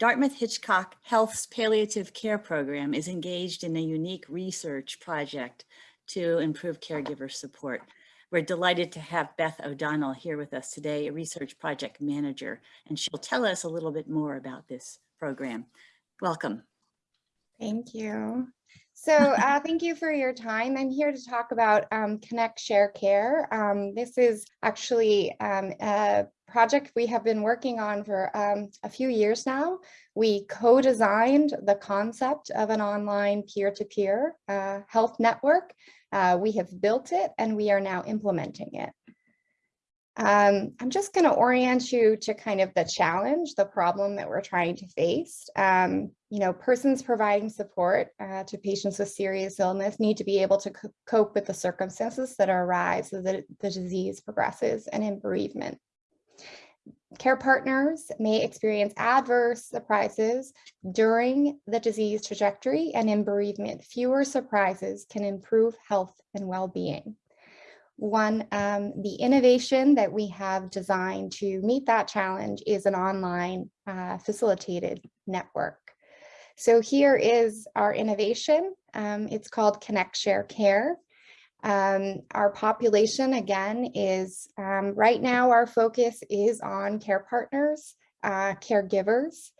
Dartmouth Hitchcock Health's palliative care program is engaged in a unique research project to improve caregiver support. We're delighted to have Beth O'Donnell here with us today, a research project manager, and she'll tell us a little bit more about this program. Welcome. Thank you. So uh, thank you for your time. I'm here to talk about um, Connect Share Care. Um, this is actually um, a project we have been working on for um, a few years now. We co-designed the concept of an online peer-to-peer -peer, uh, health network. Uh, we have built it and we are now implementing it. Um, I'm just going to orient you to kind of the challenge, the problem that we're trying to face. Um, you know, persons providing support uh, to patients with serious illness need to be able to cope with the circumstances that arise as the, the disease progresses and in bereavement. Care partners may experience adverse surprises during the disease trajectory and in bereavement. Fewer surprises can improve health and well-being. One, um, the innovation that we have designed to meet that challenge is an online uh, facilitated network. So here is our innovation. Um, it's called Connect Share Care. Um, our population, again, is um, right now our focus is on care partners, uh, caregivers,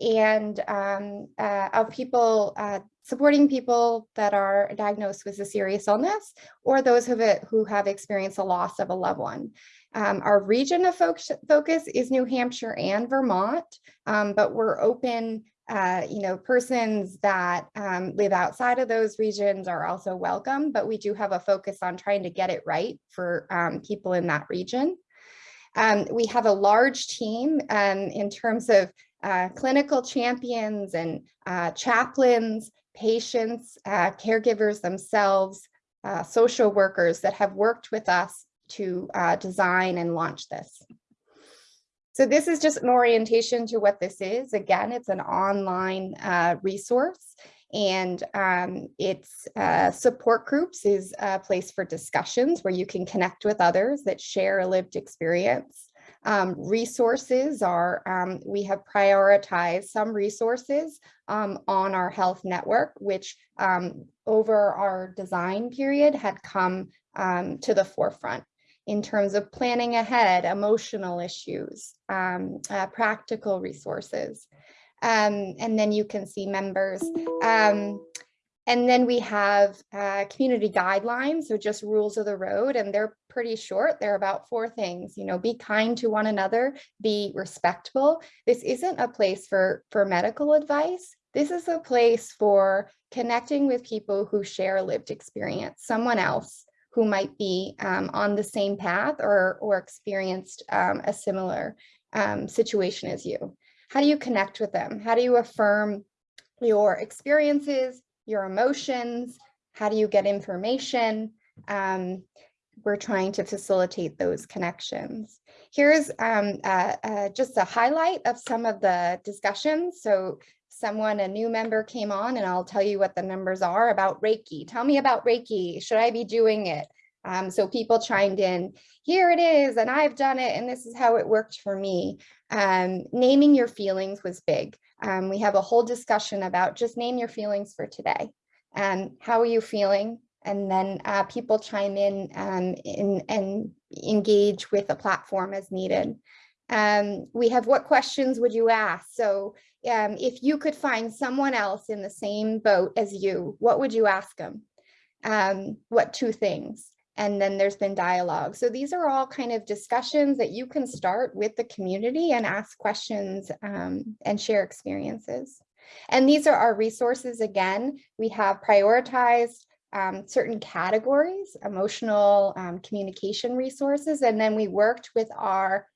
and um, uh, of people uh, supporting people that are diagnosed with a serious illness or those who have, who have experienced a loss of a loved one. Um, our region of fo focus is New Hampshire and Vermont, um, but we're open, uh, you know, persons that um, live outside of those regions are also welcome, but we do have a focus on trying to get it right for um, people in that region. Um, we have a large team um, in terms of uh, clinical champions and uh, chaplains patients, uh, caregivers themselves, uh, social workers that have worked with us to uh, design and launch this. So this is just an orientation to what this is. Again, it's an online uh, resource and um, its uh, support groups is a place for discussions where you can connect with others that share a lived experience. Um, resources are, um, we have prioritized some resources um, on our health network, which um, over our design period had come um, to the forefront in terms of planning ahead, emotional issues, um, uh, practical resources. and then you can see members. And then we have uh, community guidelines, so just rules of the road, and they're pretty short. They're about four things, you know, be kind to one another, be respectful. This isn't a place for, for medical advice. This is a place for connecting with people who share a lived experience, someone else who might be um, on the same path or, or experienced um, a similar um, situation as you. How do you connect with them? How do you affirm your experiences, your emotions, how do you get information? Um, we're trying to facilitate those connections. Here's um, uh, uh, just a highlight of some of the discussions. So someone, a new member came on and I'll tell you what the numbers are about Reiki. Tell me about Reiki. Should I be doing it? Um, so people chimed in, here it is, and I've done it, and this is how it worked for me. Um, naming your feelings was big. Um, we have a whole discussion about just name your feelings for today. And how are you feeling? And then uh, people chime in, um, in and engage with the platform as needed. Um, we have what questions would you ask? So um, if you could find someone else in the same boat as you, what would you ask them? Um, what two things? and then there's been dialogue. So these are all kind of discussions that you can start with the community and ask questions um, and share experiences. And these are our resources. Again, we have prioritized um, certain categories, emotional um, communication resources, and then we worked with our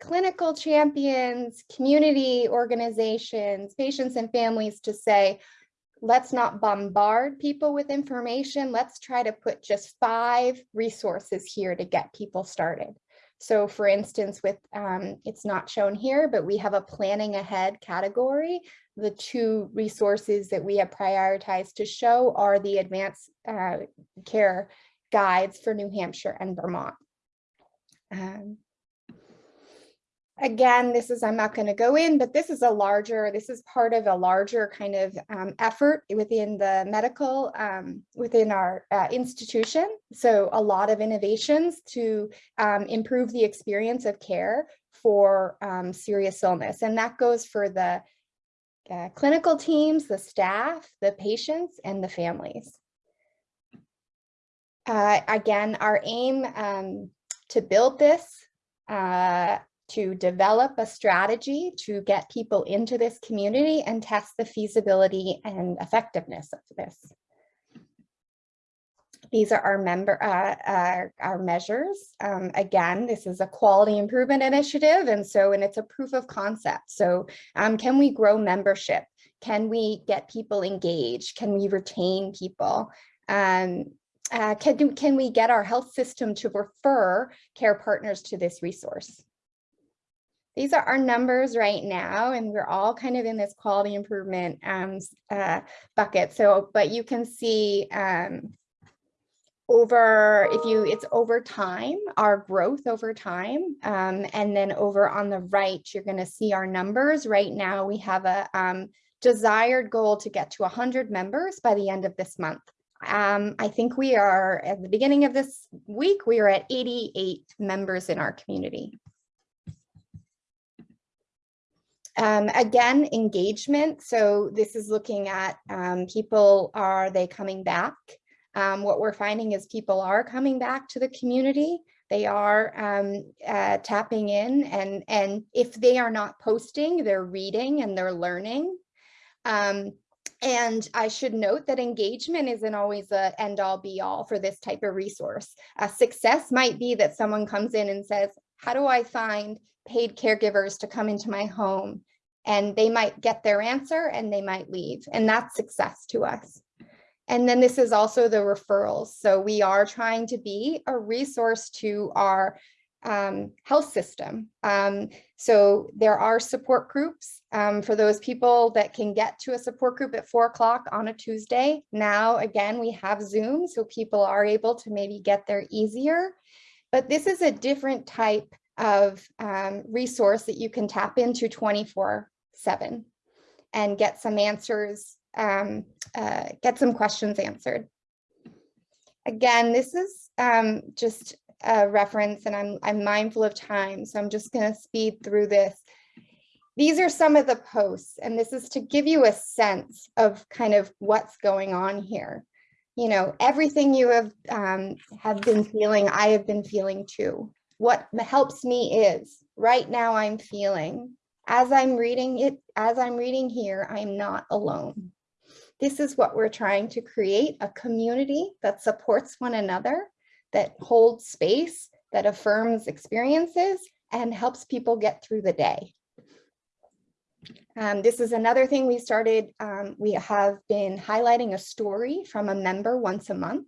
clinical champions, community organizations, patients and families to say, let's not bombard people with information. Let's try to put just five resources here to get people started. So for instance, with um, it's not shown here, but we have a planning ahead category. The two resources that we have prioritized to show are the advanced uh, care guides for New Hampshire and Vermont. Um, again, this is, I'm not going to go in, but this is a larger, this is part of a larger kind of um, effort within the medical, um, within our uh, institution. So a lot of innovations to um, improve the experience of care for um, serious illness. And that goes for the uh, clinical teams, the staff, the patients, and the families. Uh, again, our aim um, to build this uh, to develop a strategy to get people into this community and test the feasibility and effectiveness of this. These are our member, uh, uh, our measures. Um, again, this is a quality improvement initiative. And so, and it's a proof of concept. So um, can we grow membership? Can we get people engaged? Can we retain people? Um, uh, can, can we get our health system to refer care partners to this resource? These are our numbers right now, and we're all kind of in this quality improvement um, uh, bucket. So, but you can see um, over, if you, it's over time, our growth over time. Um, and then over on the right, you're gonna see our numbers. Right now, we have a um, desired goal to get to 100 members by the end of this month. Um, I think we are, at the beginning of this week, we are at 88 members in our community. Um, again, engagement. So this is looking at um, people, are they coming back? Um, what we're finding is people are coming back to the community. They are um, uh, tapping in and, and if they are not posting, they're reading and they're learning. Um, and I should note that engagement isn't always a end all be all for this type of resource. A success might be that someone comes in and says, how do I find paid caregivers to come into my home? and they might get their answer and they might leave and that's success to us. And then this is also the referrals. So we are trying to be a resource to our um, health system. Um, so there are support groups um, for those people that can get to a support group at four o'clock on a Tuesday. Now, again, we have Zoom, so people are able to maybe get there easier. But this is a different type of um, resource that you can tap into 24 seven and get some answers, um, uh, get some questions answered. Again, this is um, just a reference and I'm, I'm mindful of time, so I'm just gonna speed through this. These are some of the posts, and this is to give you a sense of kind of what's going on here. You know, everything you have um, have been feeling, I have been feeling too. What helps me is right now I'm feeling, as I'm reading it, as I'm reading here, I'm not alone. This is what we're trying to create, a community that supports one another, that holds space, that affirms experiences, and helps people get through the day. Um, this is another thing we started, um, we have been highlighting a story from a member once a month.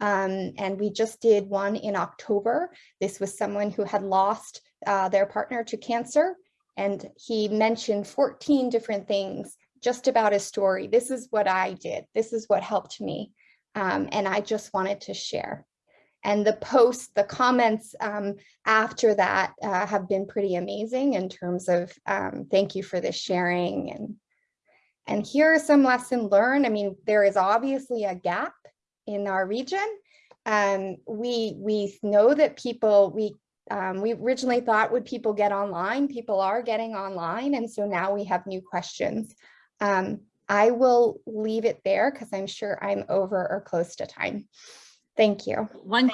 Um, and we just did one in October. This was someone who had lost uh, their partner to cancer and he mentioned 14 different things just about his story. This is what I did. This is what helped me. Um, and I just wanted to share. And the posts, the comments um, after that uh, have been pretty amazing in terms of um, thank you for this sharing. And, and here are some lesson learned. I mean, there is obviously a gap in our region. Um, we, we know that people, we um, we originally thought would people get online? People are getting online. And so now we have new questions. Um, I will leave it there because I'm sure I'm over or close to time. Thank you. One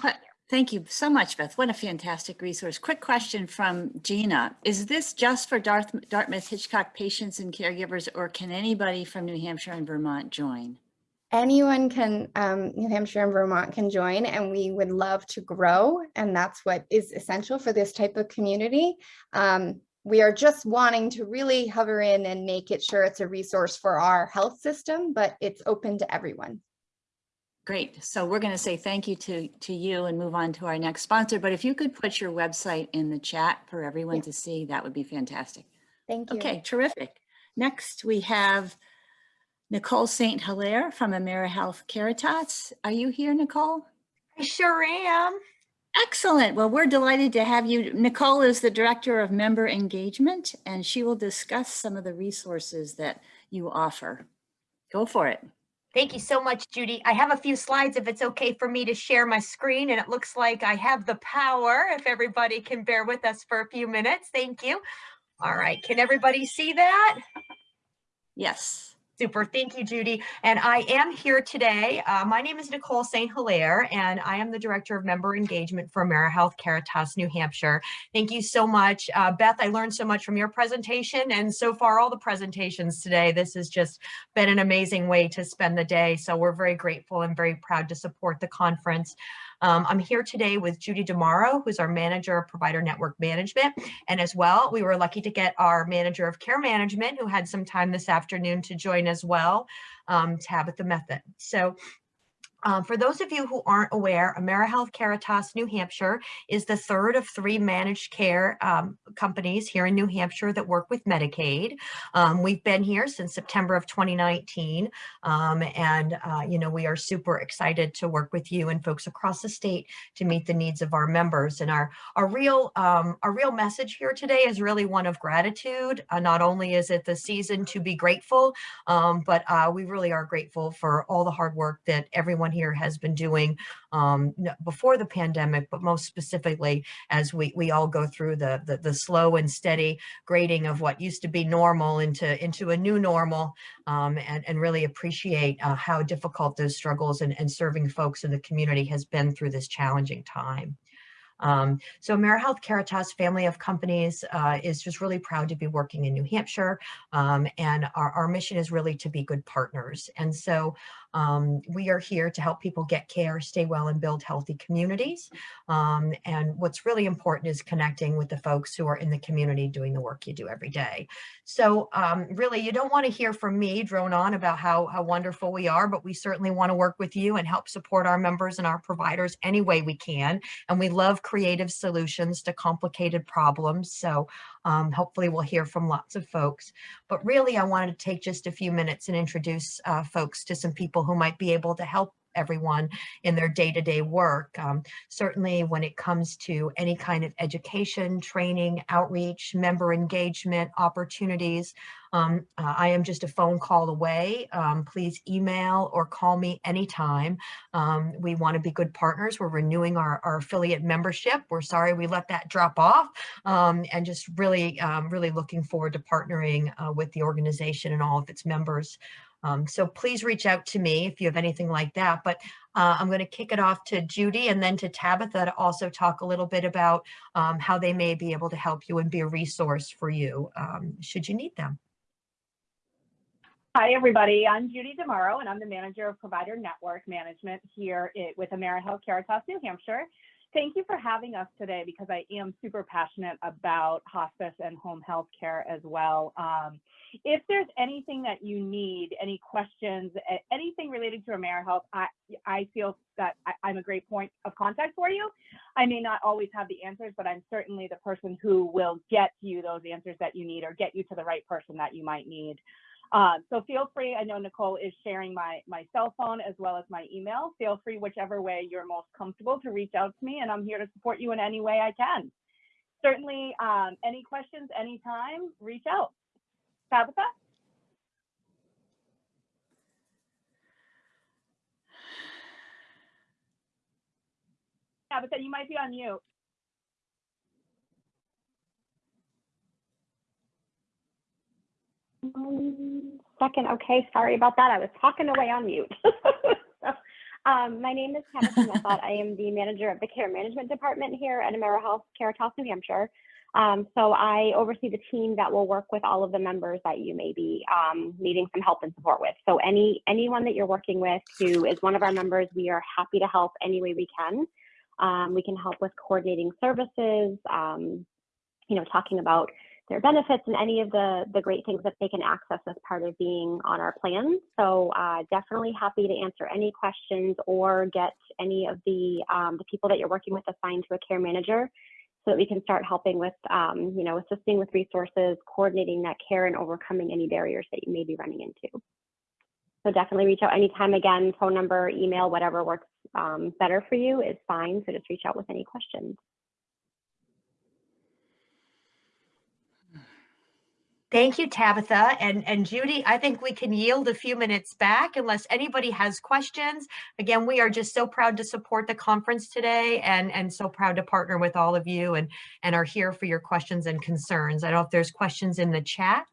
Thank you so much, Beth. What a fantastic resource. Quick question from Gina. Is this just for Darth Dartmouth Hitchcock patients and caregivers, or can anybody from New Hampshire and Vermont join? anyone can, um, New Hampshire and Vermont can join and we would love to grow. And that's what is essential for this type of community. Um, we are just wanting to really hover in and make it sure it's a resource for our health system, but it's open to everyone. Great. So we're going to say thank you to, to you and move on to our next sponsor. But if you could put your website in the chat for everyone yeah. to see, that would be fantastic. Thank you. Okay, terrific. Next, we have Nicole St. Hilaire from AmeriHealth Caritas. Are you here, Nicole? I sure am. Excellent. Well, we're delighted to have you. Nicole is the Director of Member Engagement, and she will discuss some of the resources that you offer. Go for it. Thank you so much, Judy. I have a few slides if it's okay for me to share my screen and it looks like I have the power if everybody can bear with us for a few minutes. Thank you. All right, can everybody see that? Yes. Super. Thank you, Judy. And I am here today. Uh, my name is Nicole St. Hilaire, and I am the Director of Member Engagement for AmeriHealth Caritas, New Hampshire. Thank you so much. Uh, Beth, I learned so much from your presentation and so far all the presentations today. This has just been an amazing way to spend the day. So we're very grateful and very proud to support the conference. Um, I'm here today with Judy DeMauro, who's our manager of provider network management. And as well, we were lucky to get our manager of care management who had some time this afternoon to join as well, um, Tabitha Method. So um, for those of you who aren't aware, AmeriHealth Caritas New Hampshire is the third of three managed care um, companies here in New Hampshire that work with Medicaid. Um, we've been here since September of 2019, um, and uh, you know we are super excited to work with you and folks across the state to meet the needs of our members. And our our real um, our real message here today is really one of gratitude. Uh, not only is it the season to be grateful, um, but uh, we really are grateful for all the hard work that everyone here has been doing um, before the pandemic, but most specifically as we, we all go through the, the, the slow and steady grading of what used to be normal into, into a new normal um, and, and really appreciate uh, how difficult those struggles and, and serving folks in the community has been through this challenging time. Um, so AmeriHealth Caritas family of companies uh, is just really proud to be working in New Hampshire. Um, and our, our mission is really to be good partners. And so um, we are here to help people get care, stay well, and build healthy communities. Um, and what's really important is connecting with the folks who are in the community doing the work you do every day. So um, really, you don't want to hear from me drone on about how, how wonderful we are, but we certainly want to work with you and help support our members and our providers any way we can. And we love creative solutions to complicated problems. So um, hopefully we'll hear from lots of folks. But really, I wanted to take just a few minutes and introduce uh, folks to some people who might be able to help everyone in their day-to-day -day work. Um, certainly when it comes to any kind of education, training, outreach, member engagement, opportunities, um, uh, I am just a phone call away. Um, please email or call me anytime. Um, we want to be good partners. We're renewing our, our affiliate membership. We're sorry we let that drop off um, and just really, um, really looking forward to partnering uh, with the organization and all of its members. Um, so please reach out to me if you have anything like that. But uh, I'm going to kick it off to Judy and then to Tabitha to also talk a little bit about um, how they may be able to help you and be a resource for you um, should you need them. Hi, everybody. I'm Judy DeMauro, and I'm the manager of provider network management here with AmeriHealth Caritas New Hampshire. Thank you for having us today because I am super passionate about hospice and home health care as well. Um, if there's anything that you need, any questions, anything related to AmeriHealth, I, I feel that I, am a great point of contact for you. I may not always have the answers, but I'm certainly the person who will get you those answers that you need or get you to the right person that you might need. Uh, so feel free, I know Nicole is sharing my, my cell phone as well as my email. Feel free, whichever way you're most comfortable to reach out to me and I'm here to support you in any way I can. Certainly, um, any questions, anytime, reach out. Tabitha? Tabitha, you might be on mute. Second. Okay, sorry about that. I was talking away on mute. so, um, my name is Tabitha Method. I am the manager of the care management department here at AmeriHealth Caritas, New Hampshire. Um, so I oversee the team that will work with all of the members that you may be um, needing some help and support with. So any anyone that you're working with who is one of our members, we are happy to help any way we can. Um, we can help with coordinating services, um, you know, talking about their benefits and any of the, the great things that they can access as part of being on our plans. So uh, definitely happy to answer any questions or get any of the, um, the people that you're working with assigned to a care manager so that we can start helping with, um, you know, assisting with resources, coordinating that care and overcoming any barriers that you may be running into. So definitely reach out anytime. Again, phone number, email, whatever works um, better for you is fine. So just reach out with any questions. Thank you, Tabitha. And, and Judy, I think we can yield a few minutes back unless anybody has questions. Again, we are just so proud to support the conference today and, and so proud to partner with all of you and, and are here for your questions and concerns. I don't know if there's questions in the chat.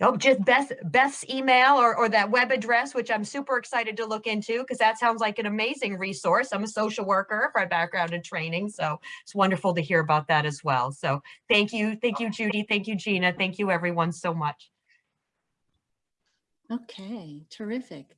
Oh, just Beth, Beth's email or, or that web address, which I'm super excited to look into because that sounds like an amazing resource. I'm a social worker by background and training, so it's wonderful to hear about that as well. So thank you, thank you, Judy, thank you, Gina, thank you everyone so much. Okay, terrific.